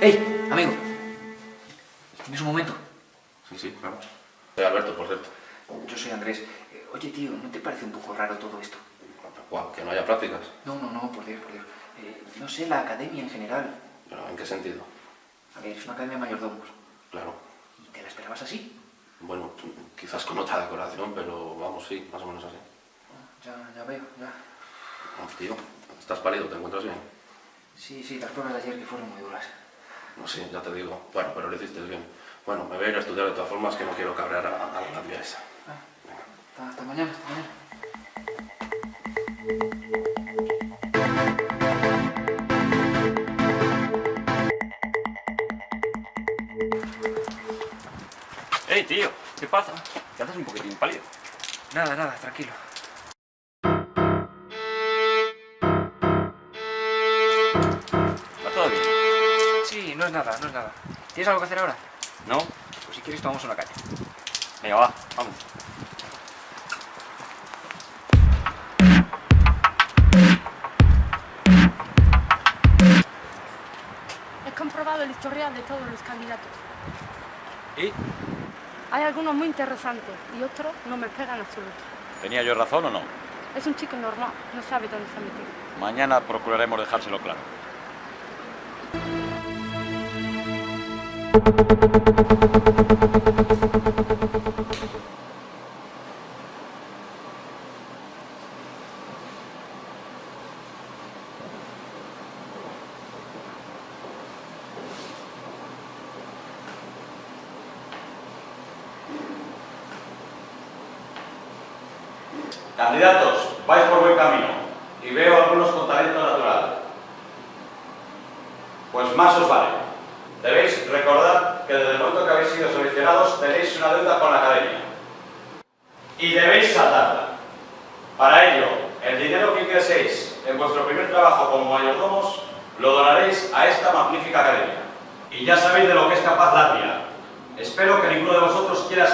¡Ey, amigo! ¿Tienes un momento? Sí, sí, claro. Soy Alberto, por cierto. Yo soy Andrés. Eh, Oye, tío, ¿no te parece un poco raro todo esto? Guau, que no haya prácticas. No, no, no, por Dios, por Dios. Eh, no sé, la academia en general. ¿Pero en qué sentido? A ver, es una academia de mayordomos. Claro. ¿Y te la esperabas así? Bueno, quizás con otra decoración, pero vamos, sí, más o menos así. Ah, Ya, ya veo, ya. Oh, tío, estás pálido, ¿te encuentras bien? Sí, sí, las pruebas de ayer que fueron muy duras. No sé, ya te digo. Bueno, pero lo hiciste bien. Bueno, me voy a ir a estudiar de todas formas, que no quiero cabrear a, a la tía esa. Ah, hasta, hasta mañana, hasta mañana. ¡Ey, tío! ¿Qué pasa? ¿Qué haces un poquitín pálido? Nada, nada, tranquilo. No es nada, no es nada. ¿Tienes algo que hacer ahora? ¿No? Pues si quieres tomamos una caña. Venga, va, vamos. He comprobado el historial de todos los candidatos. ¿Y? Hay algunos muy interesantes y otros no me pegan en absoluto. ¿Tenía yo razón o no? Es un chico normal, no sabe dónde se ha metido. Mañana procuraremos dejárselo claro. Candidatos, vais por buen camino y veo algunos con talento natural. Pues más os vale. Debéis recordar que desde el momento que habéis sido seleccionados tenéis una deuda con la academia. Y debéis saltarla. Para ello, el dinero que ingreséis en vuestro primer trabajo como mayordomos lo donaréis a esta magnífica academia. Y ya sabéis de lo que es capaz la tía. Espero que ninguno de vosotros quiera